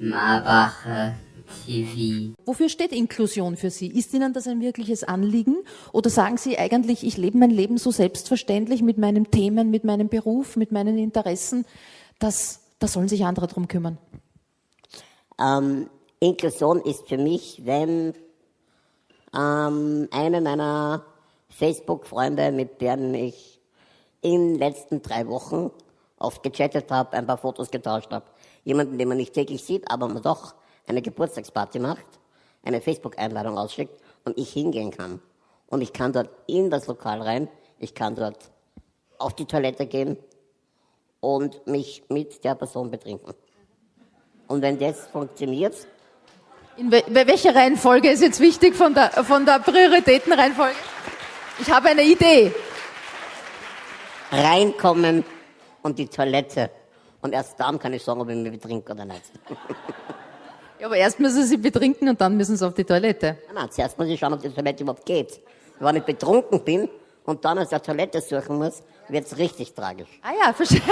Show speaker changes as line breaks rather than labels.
Marbacher TV.
Wofür steht Inklusion für Sie? Ist Ihnen das ein wirkliches Anliegen? Oder sagen Sie eigentlich, ich lebe mein Leben so selbstverständlich mit meinen Themen, mit meinem Beruf, mit meinen Interessen, dass da sollen sich andere drum kümmern?
Ähm, Inklusion ist für mich, wenn ähm, eine meiner Facebook-Freunde, mit denen ich in den letzten drei Wochen oft gechattet habe, ein paar Fotos getauscht habe, jemanden, den man nicht täglich sieht, aber man doch eine Geburtstagsparty macht, eine Facebook-Einladung ausschickt und ich hingehen kann. Und ich kann dort in das Lokal rein, ich kann dort auf die Toilette gehen und mich mit der Person betrinken. Und wenn das funktioniert,
in wel welche Reihenfolge ist jetzt wichtig von der, von der Prioritätenreihenfolge? Ich habe eine Idee.
Reinkommen und die Toilette. Und erst dann kann ich sagen, ob ich mich betrinke oder nicht.
Ja, aber erst müssen sie betrinken und dann müssen sie auf die Toilette.
Nein, nein, zuerst muss ich schauen, ob die Toilette überhaupt geht. Wenn ich betrunken bin und dann aus der Toilette suchen muss, wird es richtig tragisch.
Ah ja, verstehe.